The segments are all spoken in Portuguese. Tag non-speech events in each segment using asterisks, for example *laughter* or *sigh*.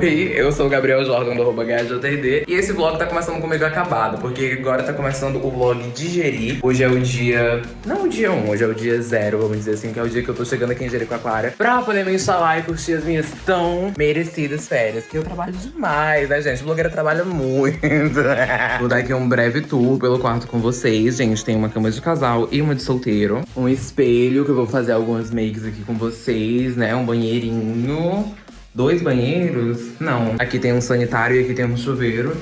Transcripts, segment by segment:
Oi, eu sou o Gabriel Jordan do arroba. E esse vlog tá começando comigo acabado, porque agora tá começando o vlog Digerir. Hoje é o dia... Não o dia 1, hoje é o dia 0, vamos dizer assim, que é o dia que eu tô chegando aqui em Jericoacoara pra poder me instalar e curtir as minhas tão merecidas férias. Que eu trabalho demais, né, gente? Blogueira trabalha muito. *laughs* Vou dar aqui um breve tour pelo quarto com vocês, gente. Tem uma cama de casal e uma de solteiro. Um espelho, que eu vou fazer algumas makes aqui com vocês, né? Um banheirinho. Dois banheiros? Não. Aqui tem um sanitário e aqui tem um chuveiro.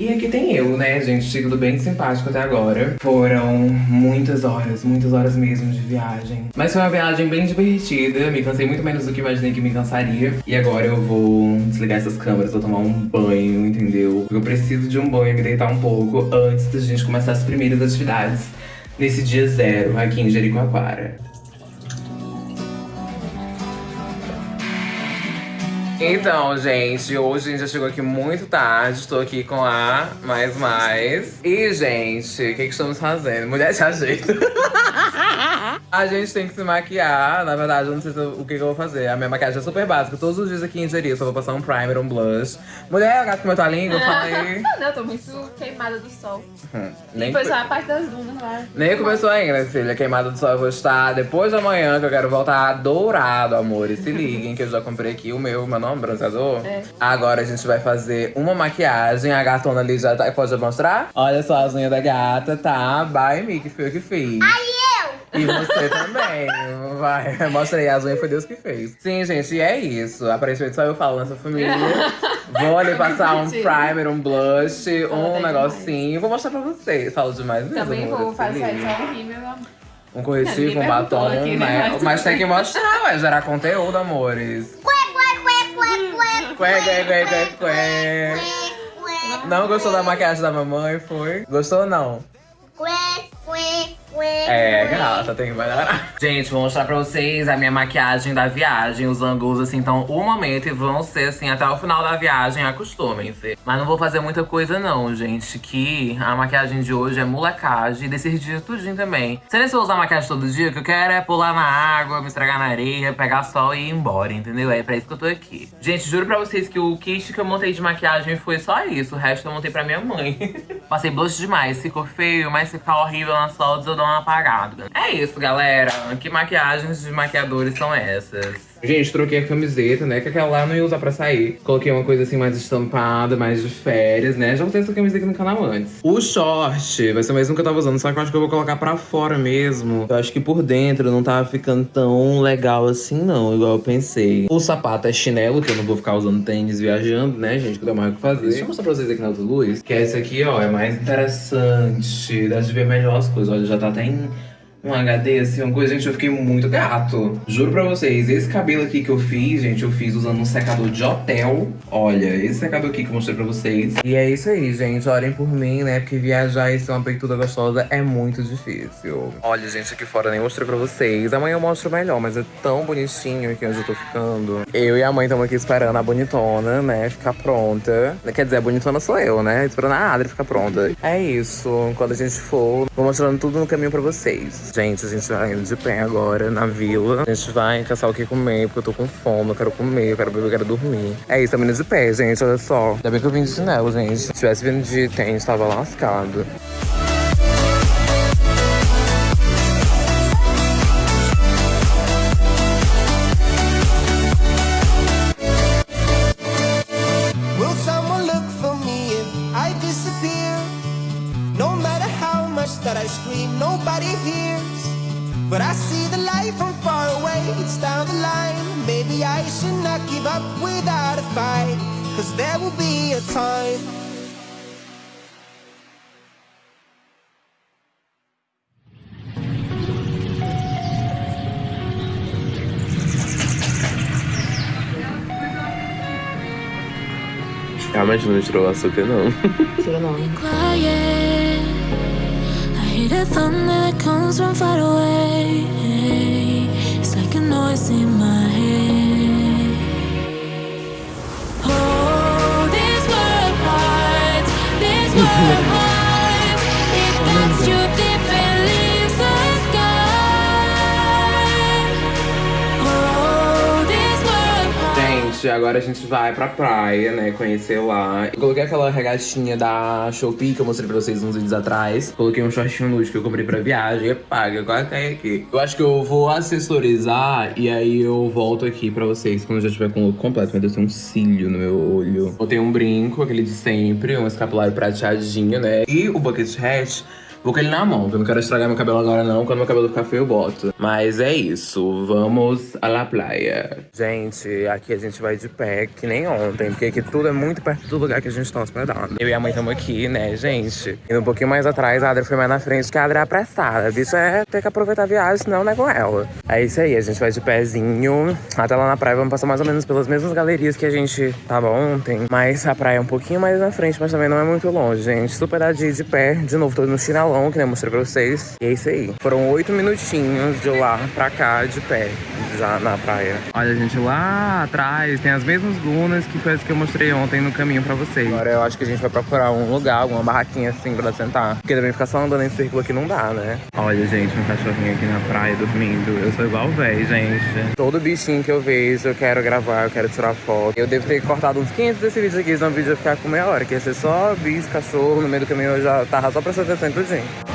E aqui tem eu, né, gente? Tudo bem simpático até agora. Foram muitas horas, muitas horas mesmo de viagem. Mas foi uma viagem bem divertida. Me cansei muito menos do que imaginei que me cansaria. E agora eu vou desligar essas câmeras, vou tomar um banho, entendeu? Porque eu preciso de um banho, me deitar um pouco antes da gente começar as primeiras atividades nesse dia zero aqui em Jericoacoara. Então, gente, hoje a gente já chegou aqui muito tarde. Estou aqui com a Mais Mais. E, gente, o que, que estamos fazendo? Mulher de ajeito. *laughs* *laughs* a gente tem que se maquiar. Na verdade, eu não sei o que, que eu vou fazer. A minha maquiagem é super básica. Todos os dias aqui em Jeri, só vou passar um primer, um blush. Mulher, gato com a tua língua, fala aí. Não, eu tô muito queimada do sol. Hum, nem foi só a parte das dunas lá. Nem começou ainda, filha. Queimada do sol eu vou estar depois de amanhã, que eu quero voltar dourado, amor. E se liguem que eu já comprei aqui o meu, meu nome, bronzeador. É. Agora a gente vai fazer uma maquiagem. A gatona ali já tá. Pode mostrar? Olha só as unhas da gata, tá? By me, que foi eu que fiz. E você também. Vai, *laughs* mostra aí, as unhas foi Deus que fez. Sim, gente, e é isso. Aparentemente só eu falo nessa família. *laughs* Vou ali passar um primer, um blush, um tem negocinho. Vou mostrar pra vocês. Falo demais mesmo. Também vou fazer só um rímel, meu amor. Um corretivo, um batom, perguntou aqui, né? né? Mas- Mas tem que mostrar, vai gerar conteúdo, amores. Quê, quê, quê, quê, quê. Não gostou da maquiagem da mamãe, foi? Gostou ou não? É, gata, tem que melhorar. Gente, vou mostrar pra vocês a minha maquiagem da viagem. Os ângulos, assim, então, o momento e vão ser, assim, até o final da viagem, acostumem-se. Mas não vou fazer muita coisa, não, gente. Que a maquiagem de hoje é molecagem. E desses dias tudinho também. Se eu usar maquiagem todo dia, o que eu quero é pular na água, me estragar na areia, pegar sol e ir embora, entendeu? É pra isso que eu tô aqui. Gente, juro pra vocês que o kit que eu montei de maquiagem foi só isso. O resto eu montei pra minha mãe. *laughs* Passei blush demais, ficou feio, mas se ficar horrível nas fotos dou uma apagada. É isso, galera. Que maquiagens de maquiadores são essas? Gente, troquei a camiseta, né? Que aquela lá eu não ia usar pra sair. Coloquei uma coisa assim mais estampada, mais de férias, né? Já botei essa camiseta aqui no canal antes. O short vai ser o mesmo que eu tava usando, só que eu acho que eu vou colocar pra fora mesmo. Eu acho que por dentro não tava ficando tão legal assim, não, igual eu pensei. O sapato é chinelo, que eu não vou ficar usando tênis viajando, né, gente? Que tenho mais o que fazer. Deixa eu mostrar pra vocês aqui na outra luz. Que esse aqui, ó, é mais interessante. Dá de ver melhor as coisas. Olha, já tá até em um HD, assim, uma coisa, gente, eu fiquei muito gato. Juro pra vocês, esse cabelo aqui que eu fiz, gente, eu fiz usando um secador de hotel. Olha, esse secador aqui que eu mostrei pra vocês. E é isso aí, gente, orem por mim, né, porque viajar e ser uma peituda gostosa é muito difícil. Olha, gente, aqui fora nem mostrei pra vocês. Amanhã eu mostro melhor, mas é tão bonitinho aqui onde eu tô ficando. Eu e a mãe estamos aqui esperando a bonitona, né, ficar pronta. Quer dizer, a bonitona sou eu, né, esperando a Adri ficar pronta. É isso, quando a gente for, vou mostrando tudo no caminho pra vocês. Gente, a gente vai indo de pé agora na vila. A gente vai caçar o que comer, porque eu tô com fome, eu quero comer, eu quero beber, eu quero dormir. É isso, tá vindo de pé, gente, olha só. Ainda bem que eu vim de chinelo, gente. Se tivesse vindo de tênis, tava lascado. Will someone look for scream, nobody hears. But I see the light from far away, it's down the line. Maybe I should not give up without a fight. Cause there will be a time. Realmente não tirou o açúcar, não. quiet. I hear the thunder that comes from far away. It's like a noise in my head. Oh, this world hides, this world hides. Agora a gente vai pra praia, né? Conhecer lá. Eu coloquei aquela regatinha da Shopee que eu mostrei pra vocês uns vídeos atrás. Coloquei um shortinho nude que eu comprei pra viagem. É paga, quase cai aqui. Eu acho que eu vou assessorizar e aí eu volto aqui pra vocês quando já tiver com o look completo. Meu Deus, tem um cílio no meu olho. Botei um brinco, aquele de sempre, um escapulário prateadinho, né? E o bucket hat Vou com ele na mão, porque eu não quero estragar meu cabelo agora não. Quando meu cabelo ficar feio, eu boto. Mas é isso, vamos à la playa. Gente, aqui a gente vai de pé, que nem ontem. Porque aqui tudo é muito perto do lugar que a gente tá hospedado. Eu e a mãe estamos aqui, né, gente? Indo um pouquinho mais atrás, a Adri foi mais na frente, que a Adri é apressada. A bicha é ter que aproveitar a viagem, senão não é com ela. É isso aí, a gente vai de pezinho. Até lá na praia, vamos passar mais ou menos pelas mesmas galerias que a gente tava ontem. Mas a praia é um pouquinho mais na frente, mas também não é muito longe, gente. Super dadinho de pé. De novo, tô no chinelo que eu mostrei pra vocês. E é isso aí. Foram oito minutinhos de lá pra cá, de pé, na praia. Olha, gente, lá atrás tem as mesmas dunas que foi as que eu mostrei ontem no caminho pra vocês. Agora eu acho que a gente vai procurar um lugar, alguma barraquinha assim pra sentar. Porque também ficar só andando em círculo aqui não dá, né? Olha, gente, um cachorrinho aqui na praia dormindo. Eu sou igual o véi, gente. Todo bichinho que eu vejo, eu quero gravar, eu quero tirar foto. Eu devo ter cortado uns 500 desse vídeo aqui, senão o vídeo ia ficar com meia hora. Que ia ser só bicho, cachorro, no meio do caminho eu já tava só prestando atenção em tudinho.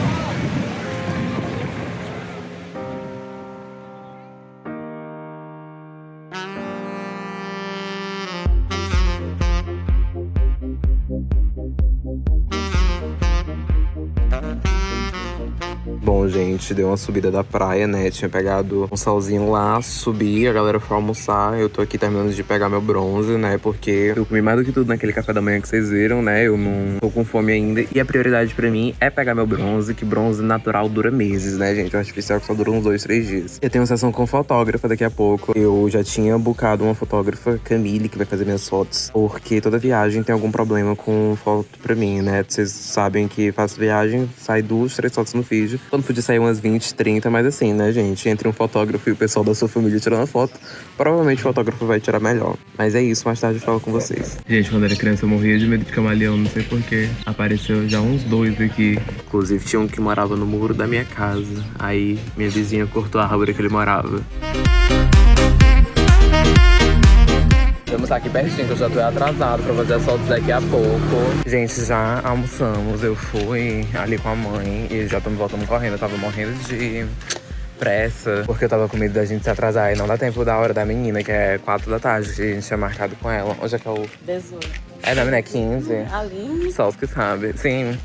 Gente, deu uma subida da praia, né? Tinha pegado um solzinho lá, subi, a galera foi almoçar. Eu tô aqui terminando de pegar meu bronze, né? Porque eu comi mais do que tudo naquele café da manhã que vocês viram, né? Eu não tô com fome ainda. E a prioridade pra mim é pegar meu bronze, que bronze natural dura meses, né, gente? O artificial só dura uns dois, três dias. Eu tenho uma sessão com fotógrafa daqui a pouco. Eu já tinha bucado uma fotógrafa, Camille, que vai fazer minhas fotos. Porque toda viagem tem algum problema com foto pra mim, né? Vocês sabem que faço viagem, sai duas, três fotos no feed. Quando podia sair umas 20, 30, mas assim, né, gente? Entre um fotógrafo e o pessoal da sua família tirando foto, provavelmente o fotógrafo vai tirar melhor. Mas é isso, mais tarde eu falo com vocês. Gente, quando era criança eu morria de medo de camaleão, não sei porquê. Apareceu já uns dois aqui. Inclusive tinha um que morava no muro da minha casa. Aí minha vizinha cortou a árvore que ele morava. Vamos aqui pertinho, que eu já tô atrasado pra fazer as fotos daqui a pouco. Gente, já almoçamos. Eu fui ali com a mãe e já estamos voltando correndo. Eu tava morrendo de pressa, porque eu tava com medo da gente se atrasar e não dá tempo da hora da menina, que é 4 da tarde, que a gente tinha marcado com ela. Hoje é que é o... 18. É, não, né? 15. Ali. Só os que sabem, sim.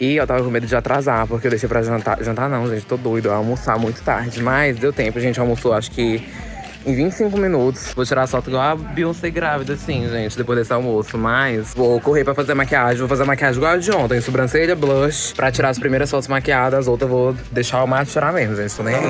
E eu tava com medo de atrasar, porque eu deixei pra jantar. Jantar não, gente, tô doido. Eu ia almoçar muito tarde. Mas deu tempo, a gente almoçou, acho que em 25 minutos. Vou tirar a foto igual a Beyoncé grávida, assim, gente, depois desse almoço. Mas vou correr pra fazer maquiagem. Vou fazer maquiagem igual a de ontem. Sobrancelha, blush. Pra tirar as primeiras fotos maquiadas. As outras vou deixar o mato tirar mesmo, gente. Tô nem aí.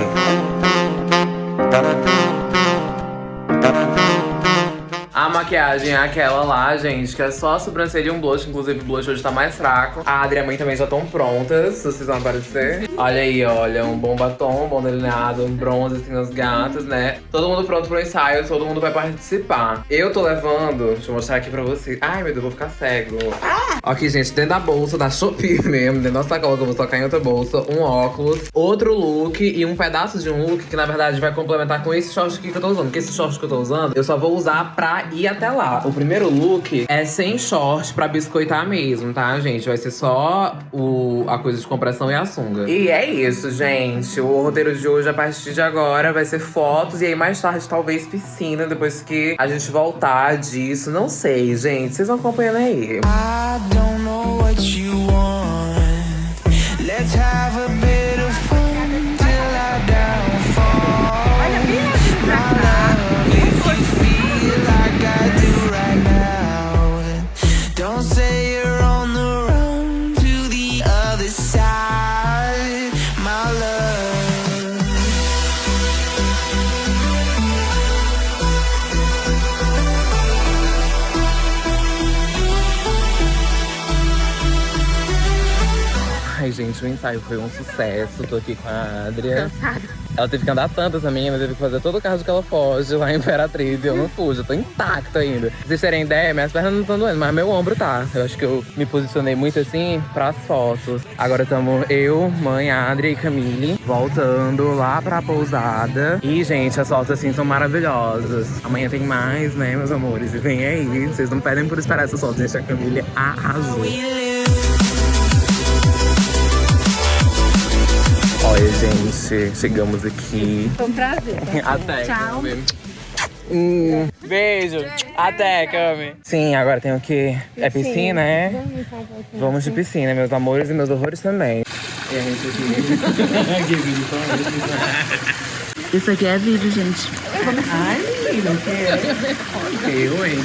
Maquiagem é aquela lá, gente, que é só a sobrancelha e um blush. Inclusive, o blush hoje tá mais fraco. A Adri e a mãe também já estão prontas, se vocês vão aparecer. Olha aí, olha, um bom batom, um bom delineado, um bronze assim nas gatas, né? Todo mundo pronto pro ensaio, todo mundo vai participar. Eu tô levando, deixa eu mostrar aqui pra vocês. Ai, meu Deus, vou ficar cego. Ah! Aqui, gente, dentro da bolsa da Shopee mesmo, dentro da sacola que eu vou tocar em outra bolsa, um óculos, outro look e um pedaço de um look que, na verdade, vai complementar com esse short aqui que eu tô usando. Porque esse short que eu tô usando, eu só vou usar pra ir até lá. O primeiro look é sem short pra biscoitar mesmo, tá, gente? Vai ser só o, a coisa de compressão e a sunga. E é isso, gente. O roteiro de hoje, a partir de agora, vai ser fotos. E aí, mais tarde, talvez piscina, depois que a gente voltar disso. Não sei, gente. Vocês vão acompanhando aí. I don't gente, o ensaio foi um sucesso. Tô aqui com a Adria. Cansada. Ela teve que andar tanto, essa menina, teve que fazer todo o carro que ela foge lá em Imperatriz. E eu não pude, eu tô intacto ainda. Pra vocês terem ideia, minhas pernas não estão doendo, mas meu ombro tá. Eu acho que eu me posicionei muito assim pras fotos. Agora estamos eu, mãe, Adria e Camille, voltando lá pra pousada. E, gente, as fotos assim são maravilhosas. Amanhã tem mais, né, meus amores? E vem aí, vocês não pedem por esperar essas fotos, gente. A Camille arrasou. Olha, gente, chegamos aqui. Foi um prazer. *laughs* Até. Tchau. Cami. Hum, beijo. Até, Cami. Sim, agora tem o quê? É piscina, é? Vamos de piscina, meus amores e meus horrores também. E a gente aqui. *laughs* que vídeo tão esse? Isso aqui é vídeo, gente. Ai, menina, o quê? Eu, hein?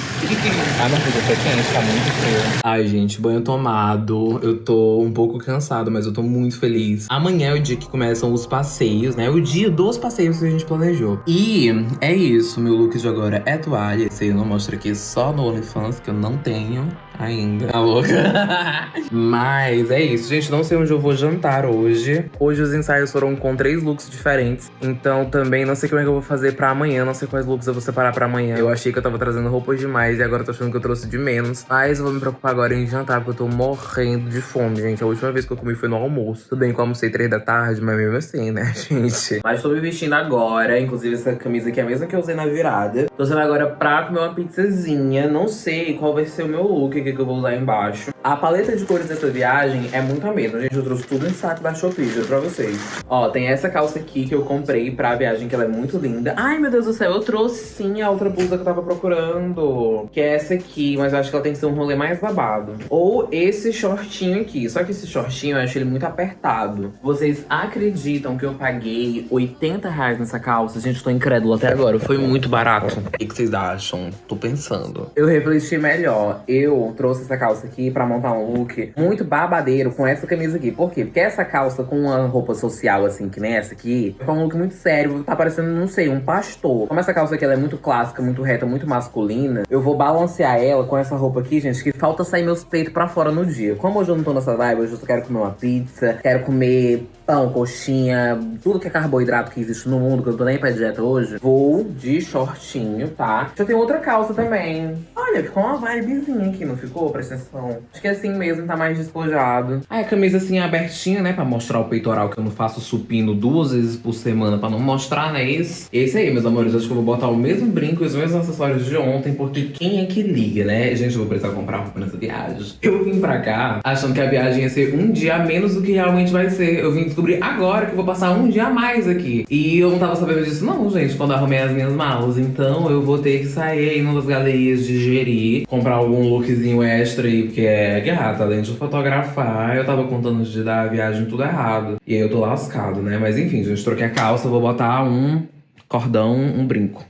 Ah, não, porque foi quente, tá muito frio. Ai, gente, banho tomado. Eu tô um pouco cansado, mas eu tô muito feliz. Amanhã é o dia que começam os passeios, né? O dia dos passeios que a gente planejou. E é isso, meu look de agora é toalha. Esse aí eu não mostro aqui só no OnlyFans, que eu não tenho ainda. Tá louca? *laughs* Mas é isso, gente. Não sei onde eu vou jantar hoje. Hoje os ensaios foram com três looks diferentes. Então também não sei como é que eu vou fazer pra amanhã. Não sei quais looks eu vou separar pra amanhã. Eu achei que eu tava trazendo roupas demais e agora eu tô achando que eu trouxe de menos. Mas eu vou me preocupar agora em jantar, porque eu tô morrendo de fome, gente. A última vez que eu comi foi no almoço. Tudo bem que eu almocei três da tarde, mas mesmo assim, né, *laughs* gente? Mas tô me vestindo agora. Inclusive, essa camisa aqui é a mesma que eu usei na virada. Tô usando agora pra comer uma pizzazinha. Não sei qual vai ser o meu look que eu vou usar embaixo. A paleta de cores dessa viagem é muito a mesma, gente. Eu trouxe tudo em saco da Shopee, juro pra vocês. Ó, tem essa calça aqui que eu comprei pra viagem, que ela é muito linda. Ai, meu Deus do céu, eu trouxe sim a outra blusa que eu tava procurando. Que é essa aqui, mas eu acho que ela tem que ser um rolê mais babado. Ou esse shortinho aqui. Só que esse shortinho eu acho ele muito apertado. Vocês acreditam que eu paguei 80 reais nessa calça? Gente, eu tô incrédulo até agora. Foi muito barato. O que, que vocês acham? Tô pensando. Eu refleti melhor. Eu trouxe essa calça aqui pra montar um look muito babadeiro com essa camisa aqui. Por quê? Porque essa calça com uma roupa social, assim, que nem essa aqui, é um look muito sério. Tá parecendo, não sei, um pastor. Como essa calça aqui ela é muito clássica, muito reta, muito masculina, eu vou balancear ela com essa roupa aqui, gente, que falta sair meus peitos pra fora no dia. Como hoje eu não tô nessa vibe, hoje eu só quero comer uma pizza, quero comer pão, coxinha, tudo que é carboidrato que existe no mundo, que eu não tô nem pra dieta hoje, vou de shortinho, tá? Já tem outra calça também. Olha, ficou uma vibezinha aqui, não ficou? Presta atenção. Acho que é assim mesmo, tá mais despojado. Aí a camisa assim abertinha, né? Pra mostrar o peitoral, que eu não faço supino duas vezes por semana pra não mostrar, né? Esse, esse aí, meus amores, acho que eu vou botar o mesmo brinco e os mesmos acessórios de ontem, porque quem é que liga, né? Gente, eu vou precisar comprar roupa nessa viagem. Eu vim pra cá achando que a viagem ia ser um dia a menos do que realmente vai ser. Eu vim descobrir agora que eu vou passar um dia a mais aqui. E eu não tava sabendo disso não, gente, quando arrumei as minhas malas. Então eu vou ter que sair aí das galerias de Jeri, comprar algum lookzinho extra aí, porque é gata, além de fotografar, eu tava contando de dar a viagem tudo errado. E aí eu tô lascado, né? Mas enfim, gente, troquei a calça, vou botar um cordão, um brinco.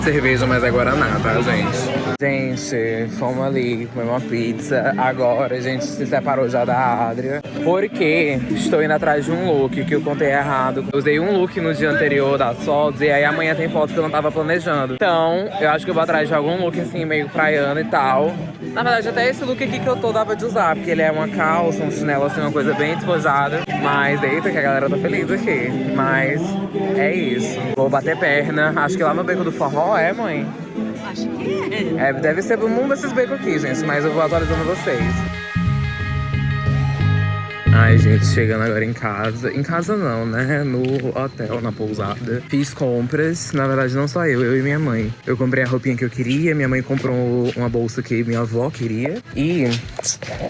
De cerveja, mas é Guaraná, tá, gente? Gente, fomos ali comer uma pizza. Agora a gente se separou já da Adria. Porque estou indo atrás de um look que eu contei errado. Eu usei um look no dia anterior das fotos e aí amanhã tem foto que eu não tava planejando. Então, eu acho que eu vou atrás de algum look assim, meio praiano e tal. Na verdade, até esse look aqui que eu tô dava de usar, porque ele é uma calça, um chinelo assim, uma coisa bem despojada. Mas eita, que a galera tá feliz aqui. Mas é isso. Vou bater perna. Acho que lá no Beco do Forró é, mãe? Acho que é. É, deve ser um desses becos aqui, gente, mas eu vou atualizando vocês. Ai, gente, chegando agora em casa. Em casa não, né? No hotel, na pousada. Fiz compras. Na verdade, não só eu, eu e minha mãe. Eu comprei a roupinha que eu queria. Minha mãe comprou uma bolsa que minha avó queria. E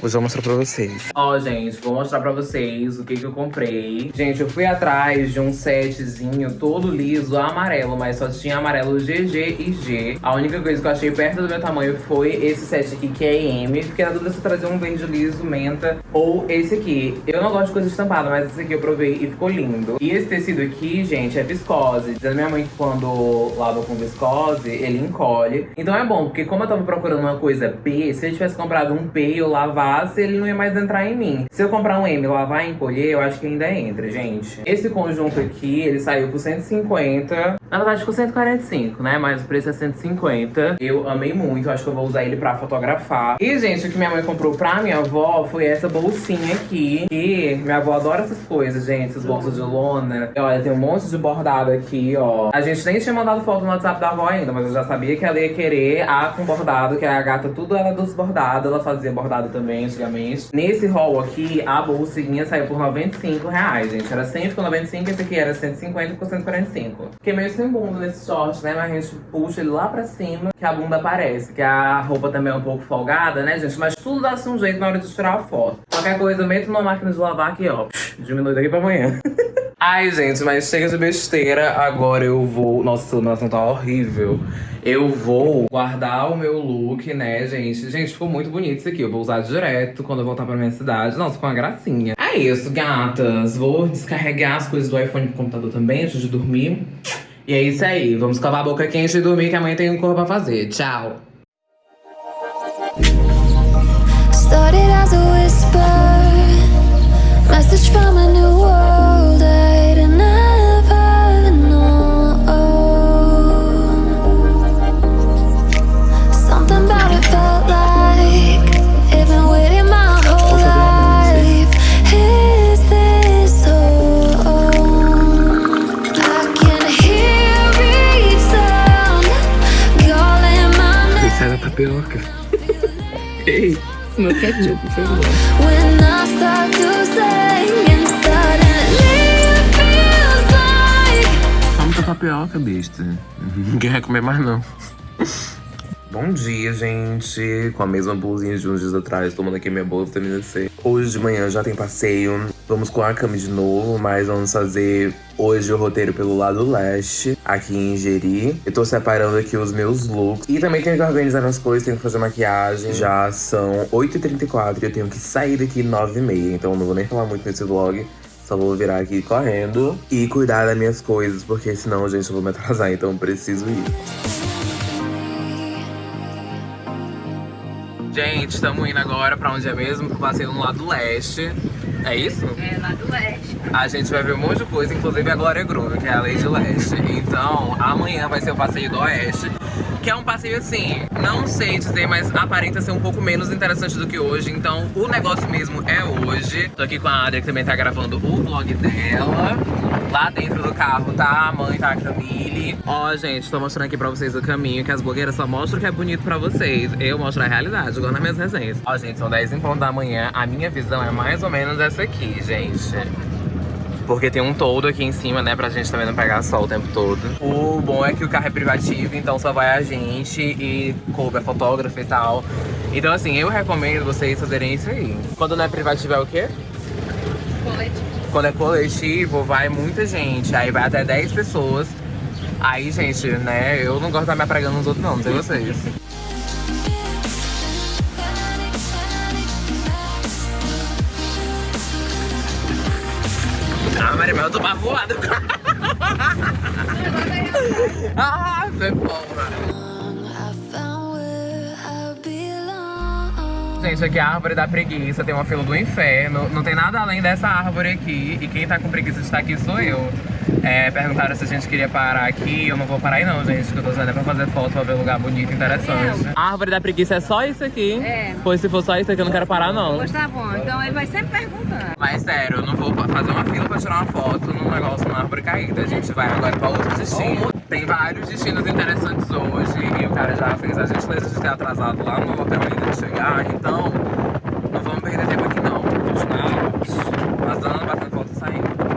hoje eu mostrar pra vocês. Ó, gente, vou mostrar pra vocês o que, que eu comprei. Gente, eu fui atrás de um setzinho todo liso, amarelo, mas só tinha amarelo GG e G. A única coisa que eu achei perto do meu tamanho foi esse set aqui, que é M. Fiquei na dúvida se trazer um verde liso, menta, ou esse aqui. Eu não gosto de coisa estampada, mas esse aqui eu provei e ficou lindo. E esse tecido aqui, gente, é viscose. Dizendo minha mãe que quando lava com viscose, ele encolhe. Então é bom, porque como eu tava procurando uma coisa P, se eu tivesse comprado um P e eu lavasse, ele não ia mais entrar em mim. Se eu comprar um M, lavar e encolher, eu acho que ainda entra, gente. Esse conjunto aqui, ele saiu por 150. Na verdade, ficou 145, né? Mas o preço é 150. Eu amei muito, acho que eu vou usar ele pra fotografar. E, gente, o que minha mãe comprou pra minha avó foi essa bolsinha aqui. E minha avó adora essas coisas, gente, essas bolsas de lona. E, olha, tem um monte de bordado aqui, ó. A gente nem tinha mandado foto no WhatsApp da avó ainda, mas eu já sabia que ela ia querer a com bordado, que a gata tudo era dos bordados. Ela fazia bordado também, antigamente. Nesse haul aqui, a bolsinha saiu por 95 reais, gente. Era 100, ficou 95, esse aqui era 150, ficou 145. Fiquei meio sem bunda nesse short, né? Mas a gente puxa ele lá pra cima, que a bunda aparece. Que a roupa também é um pouco folgada, né, gente? Mas tudo dá-se um jeito na hora de tirar a foto. Qualquer coisa, meto numa máquina de lavar aqui, ó. Diminui daqui pra amanhã. *laughs* Ai, gente, mas chega de besteira. Agora eu vou... Nossa, a iluminação tá horrível. Eu vou guardar o meu look, né, gente? Gente, ficou muito bonito isso aqui. Eu vou usar direto quando eu voltar pra minha cidade. Nossa, ficou uma gracinha. É isso, gatas. Vou descarregar as coisas do iPhone pro computador também antes de dormir. E é isso aí. Vamos escovar a boca quente e dormir que amanhã tem um corpo pra fazer. Tchau. Message from a new world I'd never known. Something about it felt like it'd been waiting my whole life. Is this home? I can hear each sound calling my name. Sai da tapioca. *laughs* Ei. Meu ketchup, por favor. When I start to sing and suddenly it feels like Vamos pra tapioca, besta. Ninguém vai comer mais, não. Bom dia, gente. Com a mesma blusinha de uns dias atrás, tomando aqui minha boa vitamina C. Hoje de manhã já tem passeio. Vamos com a cama de novo, mas vamos fazer hoje o roteiro pelo lado leste, aqui em Jeri. Eu tô separando aqui os meus looks. E também tenho que organizar minhas coisas, tenho que fazer maquiagem. Já são 8h34 e eu tenho que sair daqui 9h30. Então não vou nem falar muito nesse vlog. Só vou virar aqui correndo e cuidar das minhas coisas, porque senão, gente, eu vou me atrasar, então preciso ir. Gente, estamos indo agora pra onde é mesmo? Pro passeio no lado leste. É isso? É, lá do leste. A gente vai ver um monte de coisa, inclusive a Glória Groove, que é a Lady Leste. Então, amanhã vai ser o passeio do Oeste. Que é um passeio assim, não sei dizer, mas aparenta ser um pouco menos interessante do que hoje. Então, o negócio mesmo é hoje. Tô aqui com a Adria, que também tá gravando o vlog dela. Lá dentro do carro tá a mãe, tá a Camille. Ó, gente, tô mostrando aqui pra vocês o caminho, que as blogueiras só mostram o que é bonito pra vocês. Eu mostro a realidade, igual nas minhas resenhas. Ó, gente, são 10 em ponto da manhã. A minha visão é mais ou menos essa aqui, gente. Porque tem um toldo aqui em cima, né, pra gente também não pegar sol o tempo todo. O bom é que o carro é privativo, então só vai a gente e Kobe é fotógrafo e tal. Então assim, eu recomendo vocês fazerem isso aí. Quando não é privativo é o quê? Coletivo. Quando é coletivo, vai muita gente. Aí vai até 10 pessoas. Aí, gente, né, eu não gosto de estar me apregando nos outros não, não sei vocês. Eu tô bavoada. *laughs* ah, foi porra. Gente, aqui é a árvore da preguiça, tem uma fila do inferno. Não tem nada além dessa árvore aqui. E quem tá com preguiça de estar aqui sou eu. É, perguntaram se a gente queria parar aqui. Eu não vou parar aí não, gente. Que eu tô saindo é pra fazer foto, pra ver lugar bonito, interessante. A árvore da preguiça é só isso aqui? É. Pois se for só isso aqui, eu não quero parar não. Pois tá bom, então ele vai sempre perguntando. Mas sério, eu não vou fazer uma fila pra tirar uma foto num negócio, numa árvore caída. A gente vai agora pra outro destino. Tem vários destinos interessantes hoje. E o cara já fez a gentileza de ter atrasado lá no hotel ainda de chegar. Então, não vamos perder tempo aqui não. Vamos continuar.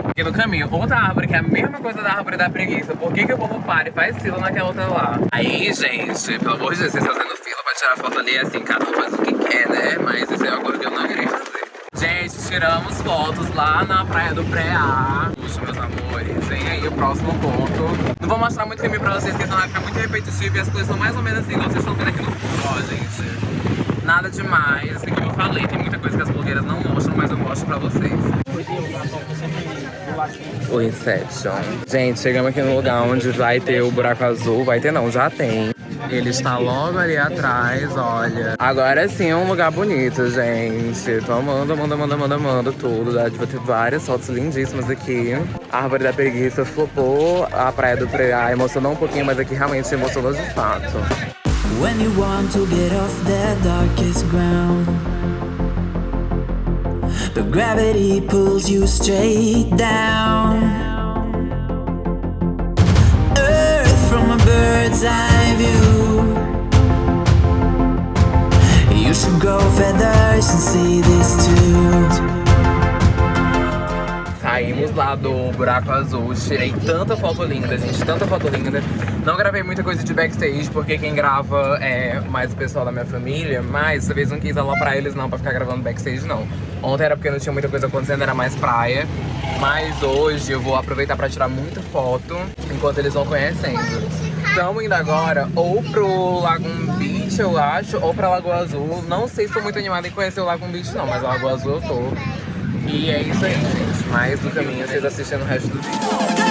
Aqui no caminho, outra árvore que é a mesma coisa da árvore da preguiça. Por que, que o povo para e faz fila naquela outra lá? Aí, gente, pelo amor de Deus, vocês fazendo fila pra tirar foto ali, assim, cada um faz o que quer, né? Mas isso é coisa que eu não queria fazer. Gente, tiramos fotos lá na praia do Preá. Puxa, meus amores, vem aí o próximo ponto. Não vou mostrar muito caminho pra vocês, porque senão vai ficar muito repetitivo e as coisas são mais ou menos assim, igual vocês estão vendo aqui no fundo, ó, gente. Nada demais, assim como eu falei, tem muita coisa que as blogueiras não mostram, mas eu mostro pra vocês. O Inception. Gente, chegamos aqui no lugar onde vai ter o buraco azul. Vai ter não, já tem. Ele está logo ali atrás, olha. Agora sim é um lugar bonito, gente. Tô amando, amando, amando, amando, amando tudo. De ter várias fotos lindíssimas aqui. A árvore da preguiça flopou. A praia do Preá emocionou um pouquinho, mas aqui realmente emocionou de fato. When you want to get off the darkest ground, but gravity pulls you straight down. Earth from a bird's eye view. You should grow feathers and see this too. Saímos lá do buraco azul, tirei tanta foto linda, gente, tanta foto linda. Não gravei muita coisa de backstage, porque quem grava é mais o pessoal da minha família, mas dessa vez não quis aloprar eles não, pra ficar gravando backstage não. Ontem era porque não tinha muita coisa acontecendo, era mais praia. Mas hoje eu vou aproveitar pra tirar muita foto, enquanto eles vão conhecendo. Estamos indo agora ou pro Lagoon Beach, eu acho, ou pra Lagoa Azul. Não sei se tô muito animada em conhecer o Lagoon Beach não, mas a Lagoa Azul eu tô. E é isso aí, gente. Mais do caminho, vocês assistem o resto do vídeo.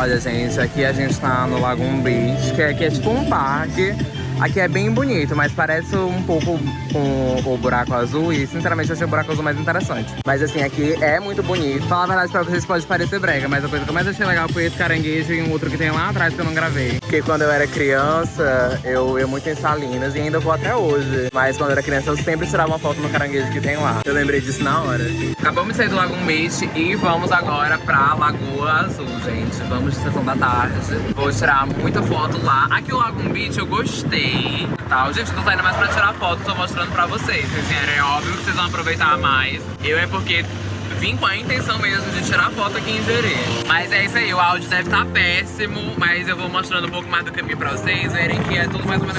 Olha, gente, aqui a gente tá no Lagoon Beach, que aqui é tipo um parque. Aqui é bem bonito, mas parece um pouco com o buraco azul e, sinceramente, eu achei o buraco azul mais interessante. Mas, assim, aqui é muito bonito. Falar a verdade pra vocês pode parecer brega, mas a coisa que eu mais achei legal foi esse caranguejo e um outro que tem lá atrás que eu não gravei. Porque quando eu era criança, eu ia muito em Salinas e ainda vou até hoje. Mas quando eu era criança, eu sempre tirava uma foto no caranguejo que tem lá. Eu lembrei disso na hora. Acabamos de sair do Lagoon Beach e vamos agora pra Lagoa Azul, gente. Vamos de sessão da tarde. Vou tirar muita foto lá. Aqui o Lagoon Beach eu gostei. Tal. Gente, eu tô saindo mais pra tirar foto, tô mostrando pra vocês. Vocês vierem, é óbvio que vocês vão aproveitar mais. Eu é porque vim com a intenção mesmo de tirar foto aqui em Zerê. Mas é isso aí, o áudio deve estar péssimo, mas eu vou mostrando um pouco mais do caminho pra vocês verem que é tudo mais ou menos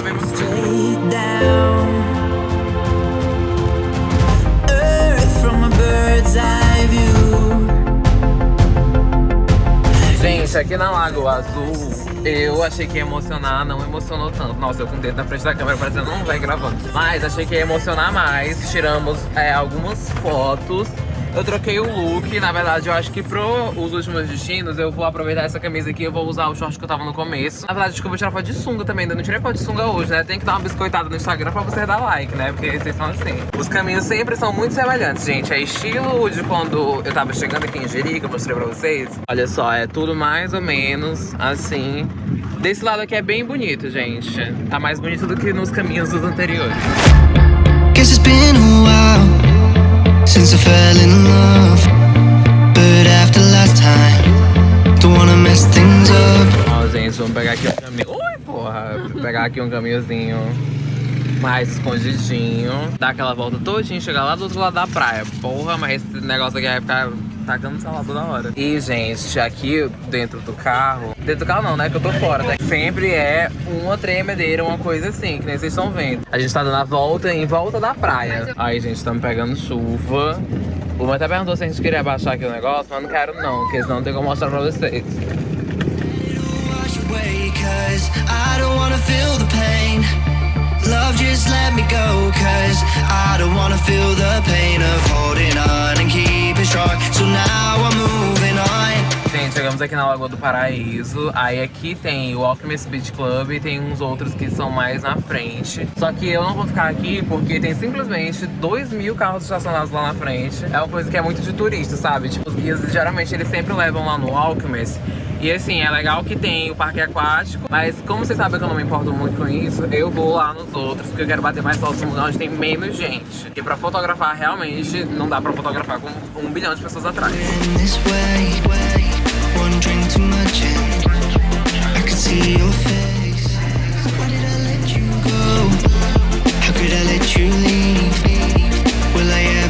a eye view. Gente, aqui na Lagoa Azul, eu achei que ia emocionar, não emocionou tanto. Nossa, eu com o dedo na frente da câmera parecendo não vai gravando. Mas achei que ia emocionar mais. Tiramos é, algumas fotos. Eu troquei o look, na verdade eu acho que pro os últimos destinos eu vou aproveitar essa camisa aqui, eu vou usar o short que eu tava no começo. Na verdade acho que eu vou tirar foto de sunga também, ainda não tirei foto de sunga hoje, né? Tem que dar uma biscoitada no Instagram pra vocês dar like, né? Porque vocês são assim. Os caminhos sempre são muito semelhantes, gente. É estilo de quando eu tava chegando aqui em Jerica, eu mostrei pra vocês. Olha só, é tudo mais ou menos assim. Desse lado aqui é bem bonito, gente. Tá mais bonito do que nos caminhos dos anteriores. Guess since I fell in love. But after last time, don't wanna mess things up. Ó, gente, vamos pegar aqui um caminho. Ui, porra! Vou pegar aqui um caminhozinho mais escondidinho. Dar aquela volta todinha, chegar lá do outro lado da praia. Porra, mas esse negócio aqui vai ficar tacando celular toda hora. E, gente, aqui dentro do carro... Dentro do carro não, né? Que eu tô fora. Né? Sempre é uma tremedeira, uma coisa assim, que nem vocês estão vendo. A gente tá dando a volta em volta da praia. Aí, gente, estamos pegando chuva. O mãe até perguntou se a gente queria abaixar aqui o negócio, mas não quero não, porque senão não tem como mostrar pra vocês. Wash away, cause I don't wanna feel the pain. Love, just let me go, cause I don't wanna feel the pain of holding on and keeping Gente, chegamos aqui na Lagoa do Paraíso. Aí aqui tem o Alchemist Beach Club e tem uns outros que são mais na frente. Só que eu não vou ficar aqui porque tem simplesmente 2 mil carros estacionados lá na frente. É uma coisa que é muito de turista, sabe? Tipo, os guias geralmente eles sempre levam lá no Alchemist. E assim, é legal que tem o parque aquático, mas como vocês sabem que eu não me importo muito com isso, eu vou lá nos outros, porque eu quero bater mais fotos no lugar onde tem menos gente. Porque pra fotografar, realmente, não dá pra fotografar com um bilhão de pessoas atrás.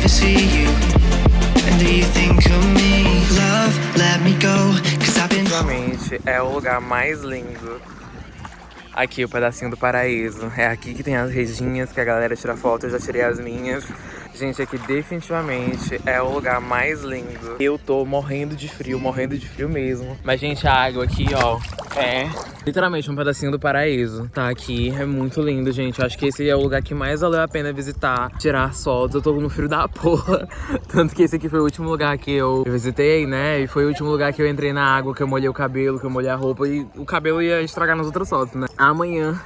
See you? Leave? é o lugar mais lindo. Aqui, o pedacinho do paraíso. É aqui que tem as redinhas que a galera tira foto, eu já tirei as minhas. Gente, aqui definitivamente é o lugar mais lindo. Eu tô morrendo de frio, morrendo de frio mesmo. Mas, gente, a água aqui, ó, é literalmente um pedacinho do paraíso. Tá aqui, é muito lindo, gente. Eu acho que esse é o lugar que mais valeu a pena visitar, tirar fotos. Eu tô no frio da *laughs* porra. Tanto que esse aqui foi o último lugar que eu visitei, né? E foi o último lugar que eu entrei na água, que eu molhei o cabelo, que eu molhei a roupa. E o cabelo ia estragar nas outras fotos, né? Amanhã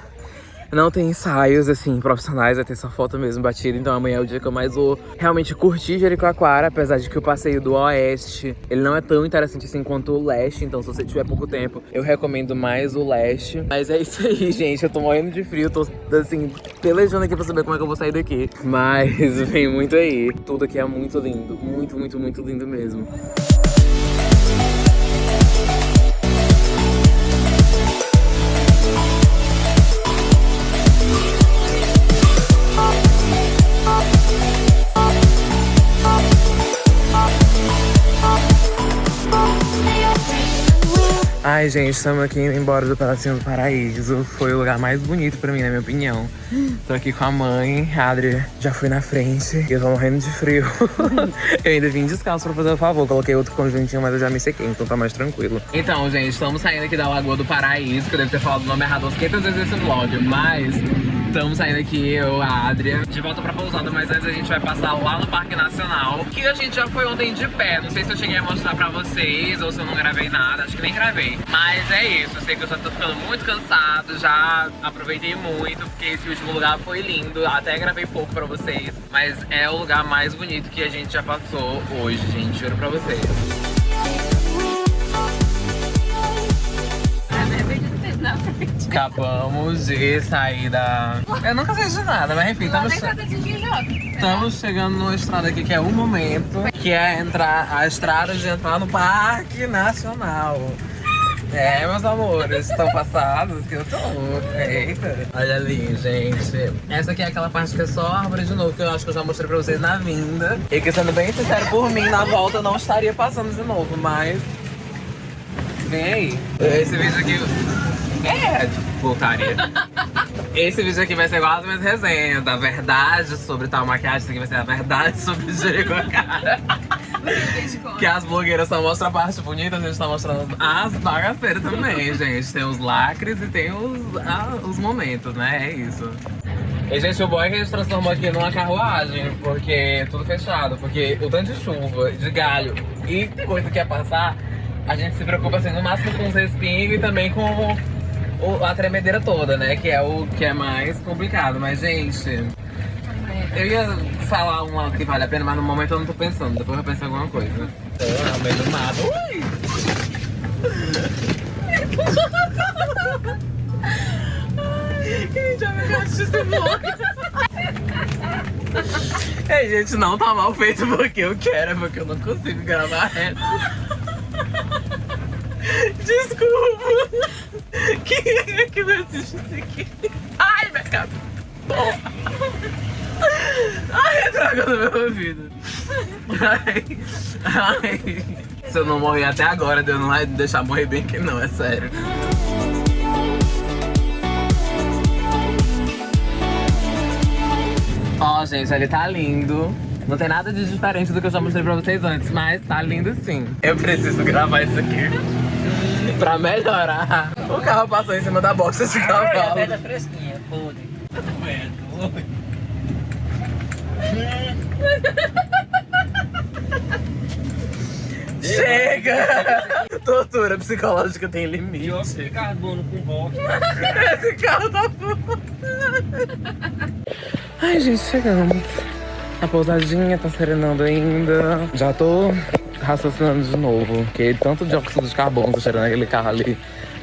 não tem ensaios, assim, profissionais, vai ter só foto mesmo batida. Então amanhã é o dia que eu mais vou realmente curtir Jericoacoara, apesar de que o passeio do Oeste, ele não é tão interessante assim quanto o Leste. Então se você tiver pouco tempo, eu recomendo mais o Leste. Mas é isso aí, *laughs* gente. Eu tô morrendo de frio, tô, assim, pelejando aqui pra saber como é que eu vou sair daqui. Mas *laughs* vem muito aí. Tudo aqui é muito lindo. Muito, muito, muito lindo mesmo. Ai, gente, estamos aqui indo embora do Pedacinho do Paraíso. Foi o lugar mais bonito pra mim, na minha opinião. Tô aqui com a mãe, a Adri já fui na frente. E eu tô morrendo de frio. *laughs* eu ainda vim descalço pra fazer o favor. Coloquei outro conjuntinho, mas eu já me sequei, então tá mais tranquilo. Então, gente, estamos saindo aqui da Lagoa do Paraíso, que eu devo ter falado o nome errado umas 500 vezes nesse vlog, mas... Estamos saindo aqui, eu, a Adria, de volta pra pousada, mas antes a gente vai passar lá no Parque Nacional, que a gente já foi ontem de pé. Não sei se eu cheguei a mostrar pra vocês ou se eu não gravei nada, acho que nem gravei. Mas é isso, eu sei que eu já tô ficando muito cansado, já aproveitei muito, porque esse último lugar foi lindo. Até gravei pouco pra vocês, mas é o lugar mais bonito que a gente já passou hoje, gente, juro pra vocês. Acabamos de sair da... Eu nunca sei de nada, mas enfim, estamos... Estamos chegando numa estrada aqui que é o momento, que é entrar a estrada de entrar no Parque Nacional. É, meus amores, estão passados que eu tô. Eita. Olha ali, gente. Essa aqui é aquela parte que é só árvore de novo, que eu acho que eu já mostrei pra vocês na vinda. E que, sendo bem sincero, por mim, na volta eu não estaria passando de novo, mas... Vem aí. Esse vídeo aqui... É, voltaria. *laughs* Esse vídeo aqui vai ser igual as minhas resenhas, da verdade sobre tal maquiagem. Isso aqui vai ser a verdade sobre Jericoacoara. Que as blogueiras só mostram a parte bonita, a gente tá mostrando as bagaceiras também, *laughs* gente. Tem os lacres e tem os, ah, os momentos, né? É isso. E, gente, o bom é que a gente transformou aqui numa carruagem, porque tudo fechado. Porque o tanto de chuva, de galho e coisa que ia passar, a gente se preocupa, assim, no máximo com os respingos e também com o- a tremedeira toda, né? Que é o que é mais complicado. Mas, gente, eu ia falar uma que vale a pena, mas no momento eu não tô pensando. Depois eu penso em alguma coisa. Tô no meio do mato. Ui! Me assiste Ei, gente, não tá mal feito porque eu quero, é porque eu não consigo gravar reto. Desculpa. *laughs* Quem é que vai assistir isso aqui? Ai, minha. Porra. *laughs* Ai, droga no meu ouvido. Ai, ai. Se eu não morrer até agora, Deus não vai deixar morrer bem que não, é sério. Ó, gente, ele tá lindo. Não tem nada de diferente do que eu já mostrei pra vocês antes, mas tá lindo sim. Eu preciso gravar isso aqui *laughs* pra melhorar. O carro passou em cima da boxa de cavalo. fresquinha, podre. Chega! Tortura psicológica tem limite. Dióxido de carbono com rock. Esse carro tá foda. Ai, gente, chegamos. A pousadinha tá serenando ainda. Já tô raciocinando de novo. Porque tanto dióxido de carbono tá cheirando aquele carro ali.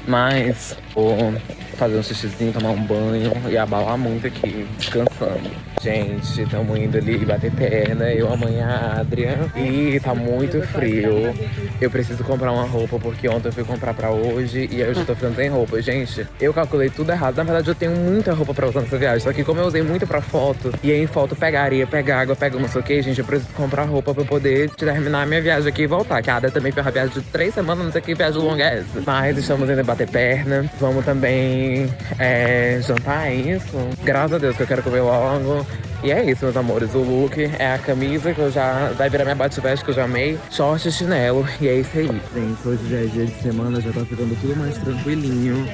Mas vou fazer um xixizinho, tomar um banho e abalar muito aqui, descansando. Gente, estamos indo ali bater perna, eu, a mãe, a Adria. E tá muito frio. Eu preciso comprar uma roupa, porque ontem eu fui comprar pra hoje e eu já tô ficando sem roupa. Gente, eu calculei tudo errado. Na verdade, eu tenho muita roupa pra usar nessa viagem. Só que como eu usei muito pra foto, e aí em foto pega areia, pega água, pega não sei o que, gente, eu preciso comprar roupa pra poder terminar a minha viagem aqui e voltar. Que a Adria também fez uma viagem de três semanas, não sei que viagem longa é essa. Mas estamos indo bater perna. Vamos também é, jantar, é isso? Graças a Deus que eu quero comer logo. E é isso, meus amores. O look é a camisa que eu já. Vai virar minha bate-veste que eu já amei. Short e chinelo. E é isso aí. Gente, hoje já é dia de semana, já tá ficando tudo mais tranquilinho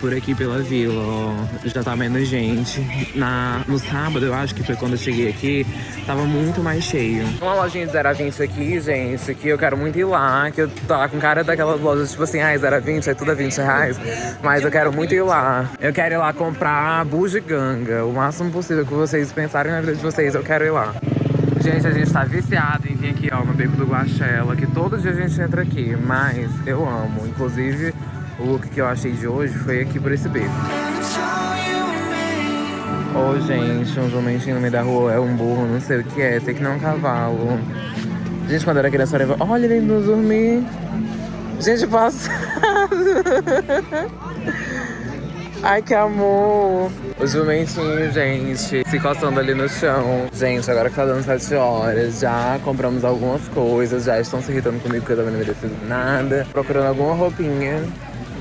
por aqui pela vila. Já tá menos gente. Na, no sábado, eu acho que foi quando eu cheguei aqui, tava muito mais cheio. Uma lojinha de 0 a 20 aqui, gente, que eu quero muito ir lá, que eu tá com cara daquelas lojas, tipo assim, ai, 0 a 20, é tudo a 20 reais. Mas eu quero muito ir lá. Eu quero ir lá comprar bugiganga, o máximo possível que vocês pensarem na vida de vocês, eu quero ir lá. Gente, a gente tá viciado em vir aqui, ó, no Beco do Guaxela, que todo dia a gente entra aqui, mas eu amo. Inclusive, o look que eu achei de hoje foi aqui por esse beco. Ô, oh, gente, um jumentinho no meio da rua é um burro, não sei o que é, sei que não é um cavalo. Gente, quando era criança, eu olha ele indo dormir. Gente, passado. *laughs* Ai, que amor. O jumentinho, gente, se coçando ali no chão. Gente, agora que tá dando 7 horas, já compramos algumas coisas, já estão se irritando comigo porque eu também não merecido nada. Procurando alguma roupinha.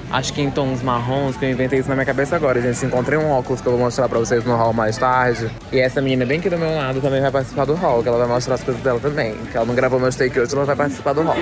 Acho que em tons marrons, que eu inventei isso na minha cabeça agora, gente. Encontrei um óculos que eu vou mostrar pra vocês no hall mais tarde. E essa menina bem aqui do meu lado também vai participar do hall, que ela vai mostrar as coisas dela também. Que ela não gravou meu take hoje, ela vai participar do hall.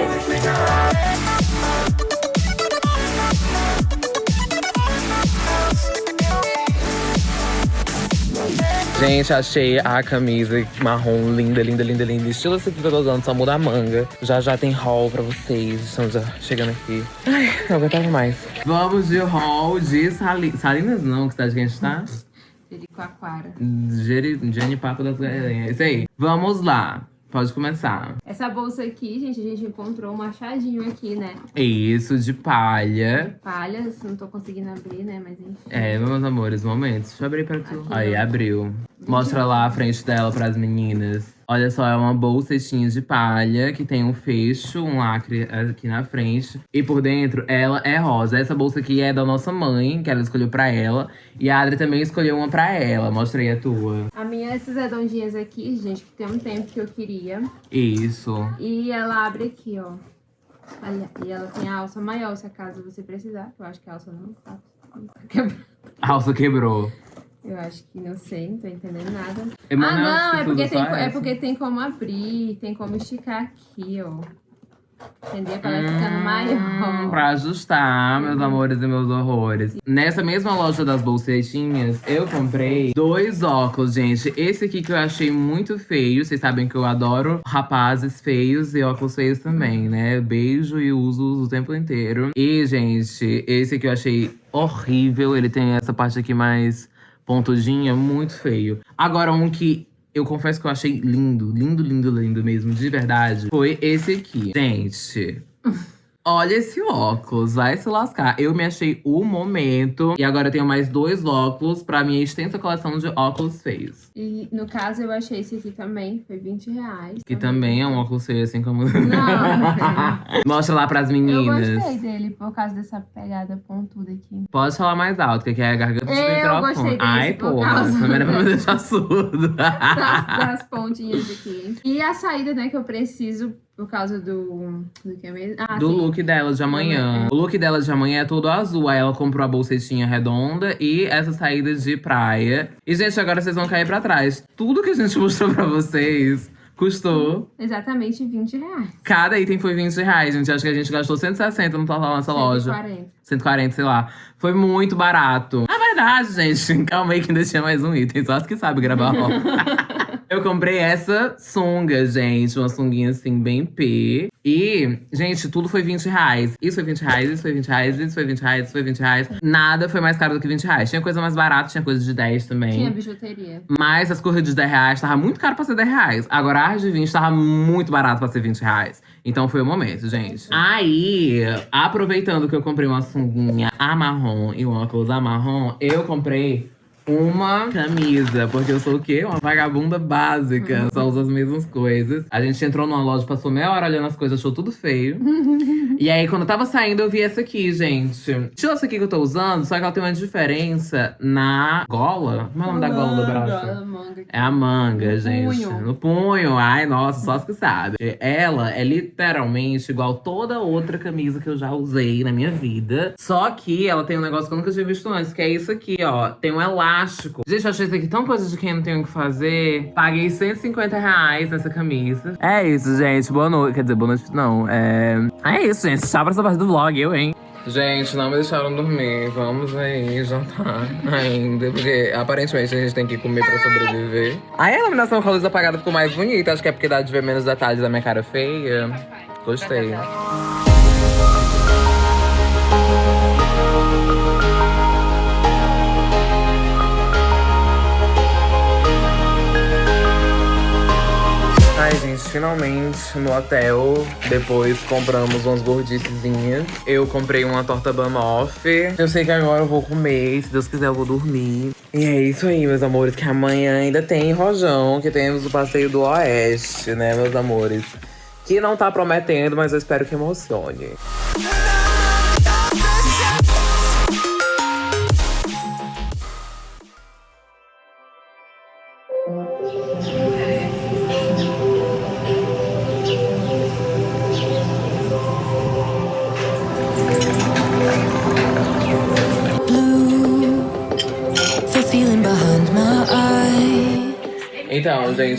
Gente, achei a camisa marrom linda, linda, linda, linda. Estilo esse aqui que eu tô usando, só muda a manga. Já já tem haul pra vocês. Estamos já chegando aqui. Ai, não aguentava mais. Vamos de haul de Sali... Salinas não, que cidade que a gente tá? Jericoacoara. Geri... Genipapo das Galinhas. Isso aí. Vamos lá. Pode começar. Essa bolsa aqui, gente, a gente encontrou um machadinho aqui, né? Isso, de palha. Palha, não tô conseguindo abrir, né? Mas enfim. É, meus amores, momentos. Deixa eu abrir pra tu. Aqui, aí, abriu. Mostra lá a frente dela pras meninas. Olha só, é uma bolsetinha de palha que tem um fecho, um lacre aqui na frente. E por dentro, ela é rosa. Essa bolsa aqui é da nossa mãe, que ela escolheu pra ela. E a Adri também escolheu uma pra ela. Mostra aí a tua. A minha é essas redondinhas aqui, gente, que tem um tempo que eu queria. Isso. E ela abre aqui, ó. Olha, e ela tem a alça maior, se acaso você precisar. Eu acho que a alça não tá. A alça quebrou. Eu acho que não sei, não tô entendendo nada. Emanuel, ah, não, é porque, tem, é porque tem como abrir, tem como esticar aqui, ó. Entendeu? Pra ela ficando maior. Pra ajustar, meus amores e meus horrores. Nessa mesma loja das bolsetinhas, eu comprei dois óculos, gente. Esse aqui que eu achei muito feio. Vocês sabem que eu adoro rapazes feios e óculos feios também, né? Beijo e uso o tempo inteiro. E, gente, esse aqui eu achei horrível. Ele tem essa parte aqui mais pontudinha, muito feio. Agora, um que eu confesso que eu achei lindo, lindo, lindo, lindo mesmo, de verdade, foi esse aqui. Gente, olha esse óculos, vai se lascar. Eu me achei o momento. E agora eu tenho mais dois óculos pra minha extensa coleção de óculos feios. E no caso eu achei esse aqui também, foi 20 reais. Que também é um óculos feio, assim como... Não. *laughs* Mostra lá pras Eu meninas. gostei dele por causa dessa pegada pontuda aqui. Pode falar mais alto, que aqui é a garganta do Eu microfone. gostei desse Ai, *laughs* também era pra me deixar surdo. Das, das pontinhas aqui. E a saída, né, que eu preciso por causa do. Do que mesmo? Ah, do sim. look dela de amanhã. O look dela de amanhã é todo azul. Aí ela comprou a bolsetinha redonda e essa saída de praia. E, gente, agora vocês vão cair pra trás. Tudo que a gente *laughs* mostrou pra vocês custou. Exatamente 20 reais. Cada item foi 20 reais, gente. Acho que a gente gastou 160 no total nessa loja. 140. 140, sei lá. Foi muito barato. Na verdade, gente, *laughs* calma aí que ainda tinha mais um item. Só as que sabem gravar roupa. *laughs* Eu comprei essa sunga, gente. Uma sunguinha assim, bem P. E, gente, tudo foi 20 reais. Isso foi 20 reais, isso foi 20 reais, isso foi 20 reais, isso foi 20 reais. Nada foi mais caro do que 20 reais. Tinha coisa mais barata, tinha coisa de 10 também. Tinha bijuteria. Mas as coisas de 10 reais tava muito caro pra ser 10 reais. Agora as de 20 tava muito barato pra ser 20 reais. Então foi o momento, gente. Aí, aproveitando que eu comprei uma sunguinha a marrom e um óculos a marrom, eu comprei uma camisa, porque eu sou o quê? Uma vagabunda Uhum. básica, só uso as mesmas coisas. A gente entrou numa loja, passou meia hora olhando as coisas, achou tudo feio. *laughs* e aí, quando eu tava saindo, eu vi essa aqui, gente. Deixa essa aqui que eu tô usando, só que ela tem uma diferença na gola. Como é o nome da gola do braço? Manga, manga. É a manga, gente. punho. No punho. Ai, nossa, só as que sabem. Ela é literalmente igual toda outra camisa que eu já usei na minha vida. Só que ela tem um negócio que eu nunca tinha visto antes, que é isso aqui, ó. Tem um elástico. Gente, eu achei isso aqui tão coisa de quem não tem o que fazer. Paguei 150 reais nessa camisa. É isso, gente. Boa noite. Quer dizer, boa noite, não. É, é isso, gente. Tchau pra essa parte do vlog, eu, hein? Gente, não me deixaram dormir. Vamos aí jantar ainda. Porque aparentemente a gente tem que comer pra sobreviver. Aí a iluminação com a luz apagada ficou mais bonita. Acho que é porque dá de ver menos detalhes da minha cara feia. Gostei. Finalmente no hotel. Depois compramos umas gordicezinhas. Eu comprei uma torta banoff. Eu sei que agora eu vou comer. Se Deus quiser, eu vou dormir. E é isso aí, meus amores. Que amanhã ainda tem rojão. Que temos o passeio do Oeste, né, meus amores? Que não tá prometendo, mas eu espero que emocione.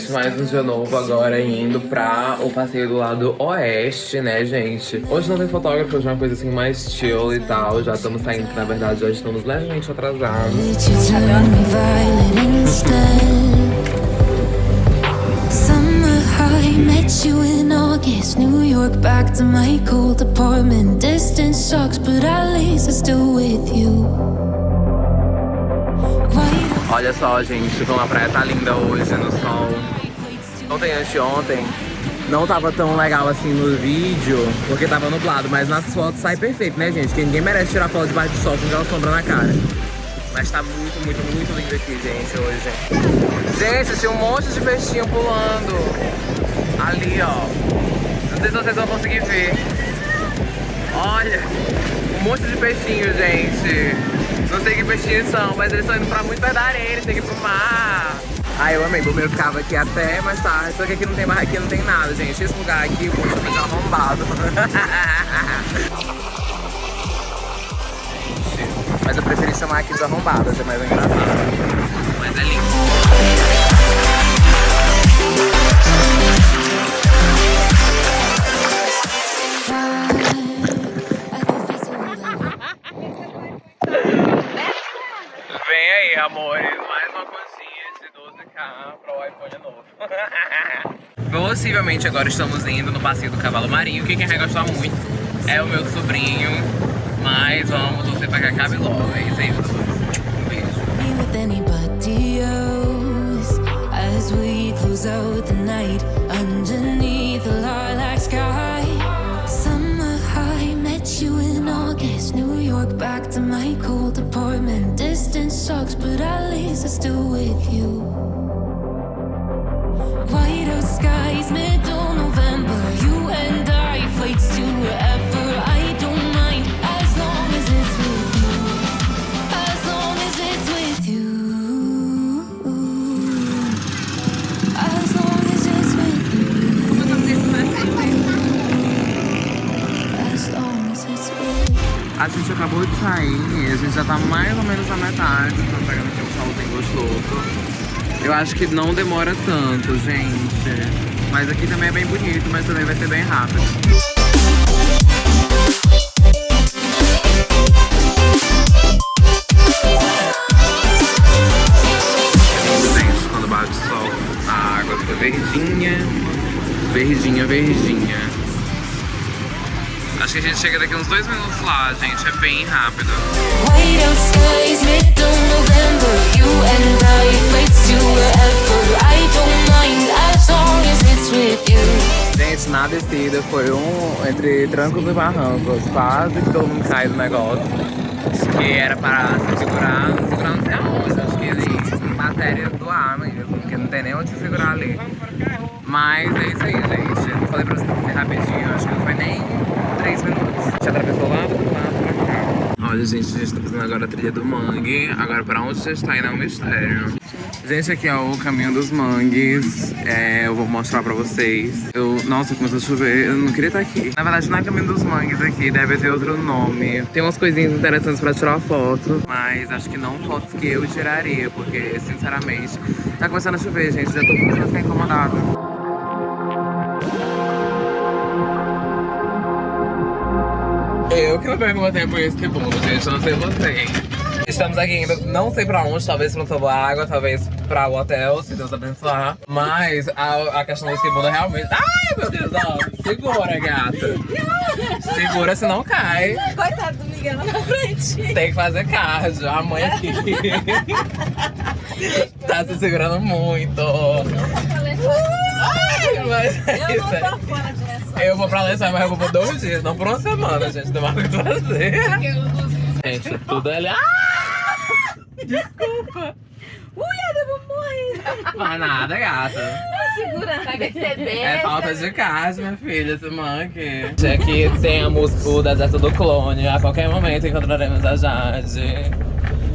Gente, mais um dia novo agora indo pra o passeio do lado oeste, né, gente? Hoje não tem fotógrafo, hoje é uma coisa assim mais chill e tal. Já estamos saindo, que na verdade já estamos levemente atrasados. Did you turn me violet instead? Summer high, met you in August. New York, back to my cold apartment. Distance sucks, but at least I'm still with you. White Olha só, gente, como a praia tá linda hoje no sol. Ontem, anteontem, não tava tão legal assim no vídeo, porque tava nublado, mas nas fotos sai perfeito, né, gente? Que ninguém merece tirar foto debaixo do sol com aquela sombra na cara. Mas tá muito, muito, muito lindo aqui, gente, hoje. Gente, tinha um monte de peixinho pulando. Ali, ó. Não sei se vocês vão conseguir ver. Olha, um monte de peixinhos, gente. Não sei que peixinhos são, mas eles estão indo pra muito perto da areia, eles têm que ir pro mar. Ah, eu amei, o meu ficava aqui até mais tarde, só que aqui não tem mais, aqui não tem nada, gente. Esse lugar aqui, o povo tá arrombado. *laughs* mas eu preferi chamar aqui de arrombado, achei mais engraçado. Mas é lindo. Vem aí, amores, mais uma coisinha de 12k para o iPhone novo. *laughs* Possivelmente agora estamos indo no passeio do cavalo marinho, que quem vai gostar muito é o meu sobrinho. Mas vamos torcer pra que acabe logo, é isso aí. Um beijo. A gente acabou de sair, a gente já tá mais ou menos na metade. Tô pegando aqui um sol bem gostoso. Eu acho que não demora tanto, gente. Mas aqui também é bem bonito, mas também vai ser bem rápido. Gente, quando bate o sol, a água fica verdinha, verdinha, verdinha. Acho que a gente chega daqui uns dois minutos lá, gente. É bem rápido. Gente, na descida foi um entre trancos e barrancos. Quase que todo mundo caiu do negócio. Que era para se segurar. Segurar não sei aonde. Acho que matéria do ar mesmo, porque não tem nem onde se segurar ali. Mas é isso aí, gente. Eu falei pra vocês que foi rapidinho, acho que não foi nem 3 minutos. Já atravessou lá do lado. Olha, gente, a gente tá fazendo agora a trilha do mangue. Agora, pra onde a gente tá indo é um mistério. Gente, aqui é o caminho dos mangues. É, eu vou mostrar pra vocês. Eu, nossa, começou a chover. Eu não queria estar aqui. Na verdade, não é caminho dos mangues aqui. Deve ter outro nome. Tem umas coisinhas interessantes pra tirar foto. Mas acho que não fotos que eu tiraria. Porque, sinceramente, tá começando a chover, gente. Já tô começando a ficar incomodada. Eu que não meu tempo em esse mundo, gente. Eu não sei vocês. Estamos aqui indo, não sei pra onde, talvez pra tomar água, talvez pra o hotel, se Deus abençoar. Mas a, a questão desse mundo realmente. Ai, meu Deus, ó. Segura, gata. Segura, senão cai. Coitado do Miguel na frente. Tem que fazer cardio. A mãe aqui. tá se segurando muito. Ai, mas é isso não aí. Eu vou pra Lençóis, mas eu vou por dois dias, não por uma semana, gente. Não vai fazer. Gente, tudo ali. Ah! Desculpa. Ui, eu vou morrer. Mas nada, gata. Segura. Vai perceber. É falta de cardio, minha filha, esse monkey. Aqui temos o deserto do clone. A qualquer momento encontraremos a Jade.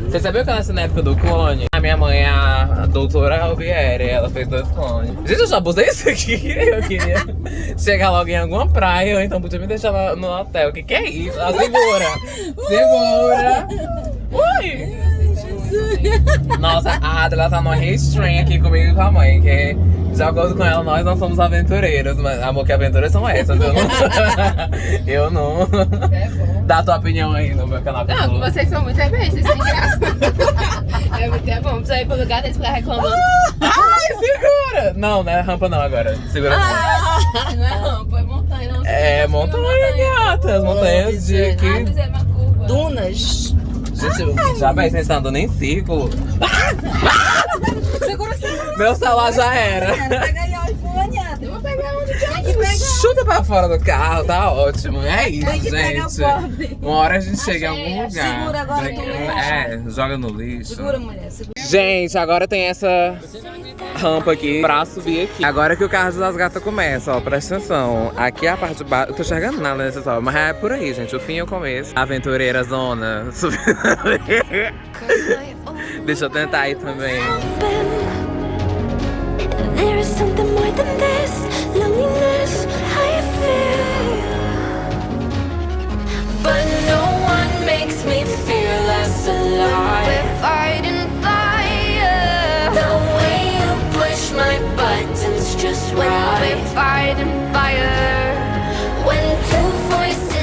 Você sabia que eu nasci na época do clone? Minha mãe é a doutora Albieri, ela fez dois clones. Gente, eu já abusei isso aqui. *laughs* Eu queria chegar logo em alguma praia, ou então podia me deixar lá no hotel. O que, que é isso? Ah, segura! *laughs* Segura! Ui! Nossa, a Adela tá no restrain aqui comigo e com a mãe, que de acordo com ela, nós não somos aventureiros, mas amor, que aventuras são essas? Eu não. *laughs* eu não. Dá a tua opinião aí no meu canal. Não, vocês são muito egoístas, sem graça. é muito é bom. Precisa ir pro lugar deles ficar reclamando. Ai, segura! Não, não é rampa não agora. Segura. Não é rampa, é montanha. Não É montanha, gata. As montanhas de Ah, aqui. mas é uma curva. Dunas. Gente, já vai, vocês andando em círculo. Segura, segura. Meu celular já era. Pega aí, ó, enfulanhada. Eu vou pegar onde tem que pegar. Chuta pra fora do carro, tá ótimo. É isso, gente. Uma hora a gente chega em algum Achei. lugar. Segura agora no lixo. É, joga no lixo. Segura, mulher. Segura. Gente, agora tem essa rampa aqui pra subir aqui. Agora que o carro das gatas começa, ó, presta atenção. Aqui é a parte de baixo. Eu tô enxergando nada nessa só, mas é por aí, gente. O fim e o começo. Aventureira zona. Subindo *laughs* ali. Deixa eu tentar aí também. There is something more than this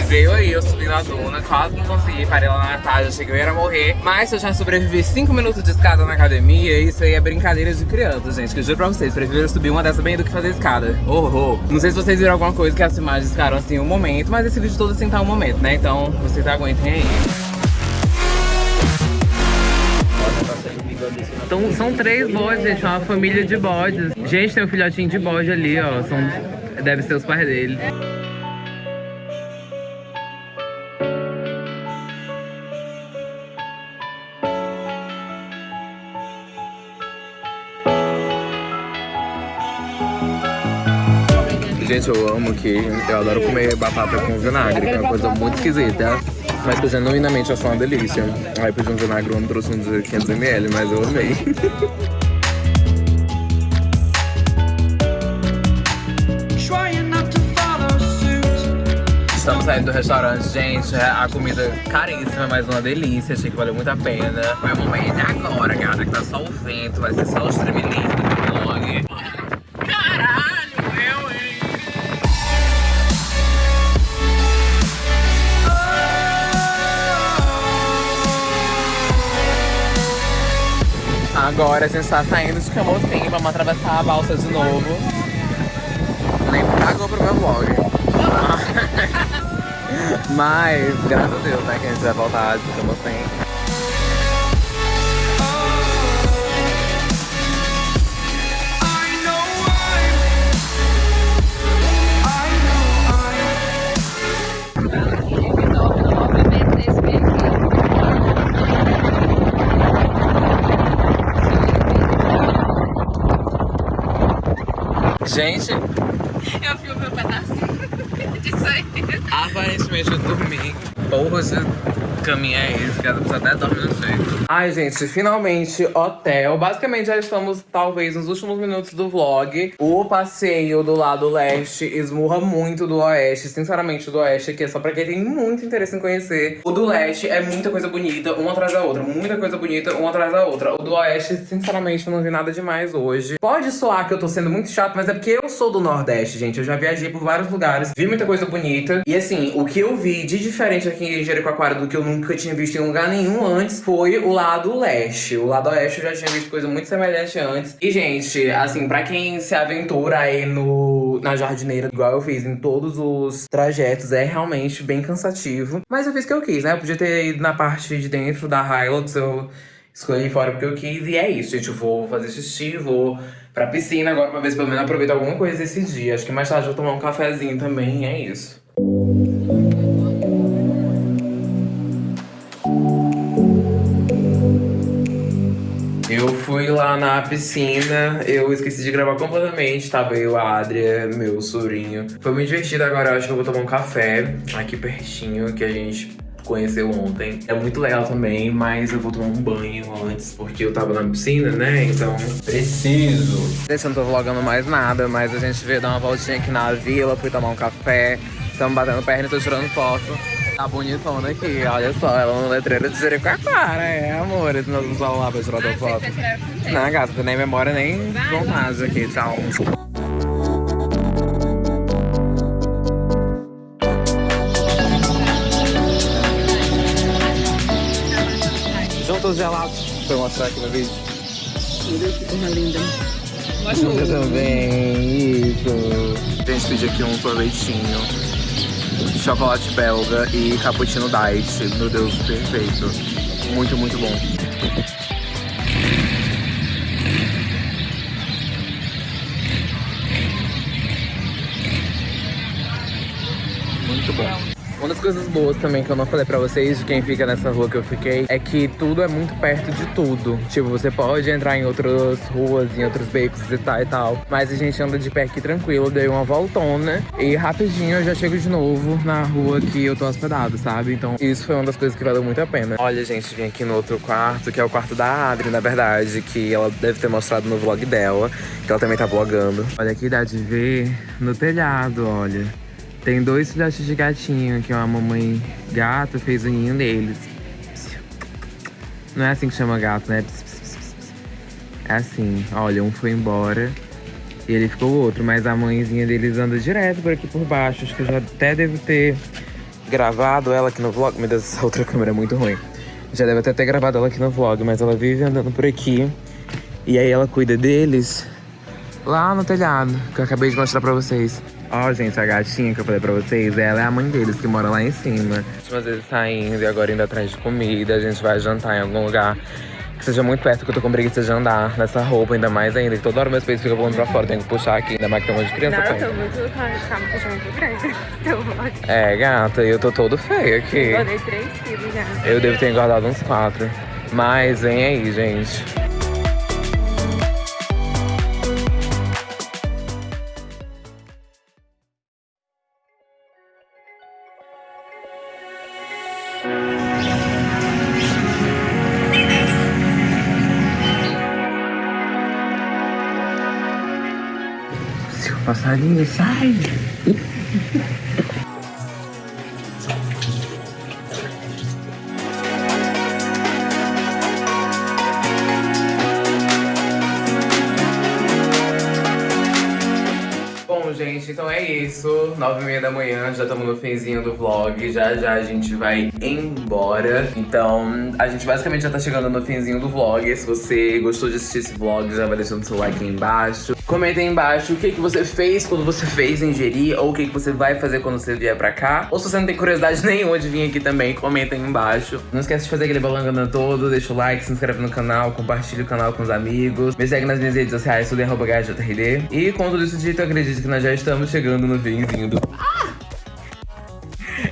Veio aí, eu subi na duna, quase não consegui, parei lá na metade, achei que eu ia morrer. Mas se eu já sobrevivi 5 minutos de escada na academia, isso aí é brincadeira de criança, gente. Que eu juro pra vocês, prefiro subir uma dessa bem do que fazer escada. Horror. Não sei se vocês viram alguma coisa que as imagens ficaram assim um momento, mas esse vídeo todo assim tá um momento, né? Então vocês aguentem aí. Então, são três bodes, gente, uma família de bodes. Gente, tem um filhotinho de bode ali, ó. São... Deve ser os pais dele. Gente, eu amo que eu adoro comer batata com vinagre, que é uma coisa muito esquisita. Mas que eu genuinamente acho uma delícia. Aí pedi um vinagre, eu trouxe um de 500ml, mas eu amei. *laughs* Trying not to follow suit. Estamos saindo do restaurante, gente. A comida caríssima, mas uma delícia. Achei que valeu muito a pena. Foi o momento agora, gata, que tá só o vento. Vai ser só o streaming Agora a gente tá saindo de Camocim, vamos atravessar a balsa de novo. Nem pagou pro meu vlog. *laughs* Mas, graças a Deus, né, que a gente vai voltar de Camocim. Gente, Eu filmo meu pedacinho *laughs* disso aí. aparentemente eu dormi. Porra, esse caminho é esse, que a pessoa até dorme no jeito. Ai, gente, finalmente hotel. Basicamente, já estamos, talvez, nos últimos minutos do vlog. O passeio do lado leste esmurra muito do oeste. Sinceramente, o do oeste aqui é só pra quem tem muito interesse em conhecer. O do leste é muita coisa bonita, uma atrás da outra. Muita coisa bonita, uma atrás da outra. O do oeste, sinceramente, eu não vi nada demais hoje. Pode soar que eu tô sendo muito chato, mas é porque eu sou do nordeste, gente. Eu já viajei por vários lugares, vi muita coisa bonita. E assim, o que eu vi de diferente aqui em Jericoacoara do que eu nunca tinha visto em lugar nenhum antes foi o lado leste. O lado oeste eu já tinha visto coisa muito semelhante antes. E, gente, assim, pra quem se aventura aí no, na jardineira, igual eu fiz em todos os trajetos, é realmente bem cansativo. Mas eu fiz o que eu quis, né? Eu podia ter ido na parte de dentro da Hilux, eu escolhi fora porque eu quis. E é isso, gente. Eu vou fazer xixi, vou pra piscina agora pra ver se pelo menos aproveito alguma coisa desse dia. Acho que mais tarde eu vou tomar um cafezinho também, é isso. Eu fui lá na piscina, eu esqueci de gravar completamente, tava eu, a Adria, meu sobrinho. Foi muito divertido, agora eu acho que eu vou tomar um café aqui pertinho, que a gente conheceu ontem. É muito legal também, mas eu vou tomar um banho antes, porque eu tava na piscina, né? Então, preciso. Gente, eu não tô vlogando mais nada, mas a gente veio dar uma voltinha aqui na vila, fui tomar um café. Estamos batendo perna e tô tirando foto. Tá bonitona aqui, olha só, ela no letreiro de Jericoacoara, é, amor, esse nosso celular pra tirar tua foto. Não, gata, tu nem memória, nem vontade aqui, tchau. Juntos gelados, pra eu mostrar aqui no vídeo. Júlia também, isso. A gente pediu aqui um sorvetinho, chocolate belga e cappuccino diet. Meu Deus, perfeito. Muito, muito bom. Muito bom. Uma das coisas boas também que eu não falei pra vocês, de quem fica nessa rua que eu fiquei, é que tudo é muito perto de tudo. Tipo, você pode entrar em outras ruas, em outros becos e tal e tal. Mas a gente anda de pé aqui tranquilo, dei uma voltona e rapidinho eu já chego de novo na rua que eu tô hospedado, sabe? Então isso foi uma das coisas que valeu muito a pena. Olha, gente, vim aqui no outro quarto, que é o quarto da Adri, na verdade, que ela deve ter mostrado no vlog dela, que ela também tá vlogando. Olha aqui dá de ver no telhado, olha. Tem dois filhotes de gatinho que uma mamãe gato fez o ninho deles. Não é assim que chama gato, né? É assim, olha, um foi embora e ele ficou o outro, mas a mãezinha deles anda direto por aqui por baixo. Acho que eu já até devo ter gravado ela aqui no vlog. Meu Deus, essa outra câmera é muito ruim. Já deve até ter gravado ela aqui no vlog, mas ela vive andando por aqui. E aí ela cuida deles lá no telhado, que eu acabei de mostrar pra vocês. Ó, gente, a gatinha que eu falei pra vocês, ela é a mãe deles, que mora lá em cima. Últimas vezes saindo e agora indo atrás de comida. A gente vai jantar em algum lugar que seja muito perto, que eu tô com preguiça de andar nessa roupa, ainda mais ainda. Que toda hora meus peitos ficam voando pra fora, tenho que puxar aqui. Ainda mais que tem um monte de criança Não, eu tô muito calma puxando muito grande. Vlog. É, gata, eu tô todo feio aqui. Eu dei 3 quilos já. Eu devo ter engordado uns quatro. Mas vem aí, gente. Passarinho, sai! Bom, gente, então é isso. Nove e meia da manhã, já estamos no finzinho do vlog. Já já a gente vai embora. Então, a gente basicamente já tá chegando no finzinho do vlog. Se você gostou de assistir esse vlog, já vai deixando seu like aí embaixo. Comenta aí embaixo o que, que você fez quando você fez ingerir, ou o que, que você vai fazer quando você vier pra cá. Ou se você não tem curiosidade *laughs* nenhuma de vir aqui também, comenta aí embaixo. Não esquece de fazer aquele balangana todo, deixa o like, se inscreve no canal, compartilha o canal com os amigos. Me segue nas minhas redes sociais, tudo em arroba. E com tudo isso dito, acredito que nós já estamos chegando no finzinho do...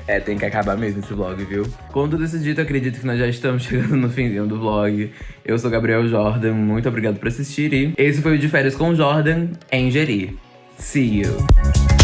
É, tem que acabar mesmo esse vlog, viu? Com tudo isso dito, acredito que nós já estamos *laughs* chegando no finzinho do vlog. Eu sou Gabriel Jordan, muito obrigado por assistir e esse foi o de férias com o Jordan em Jeri. See you!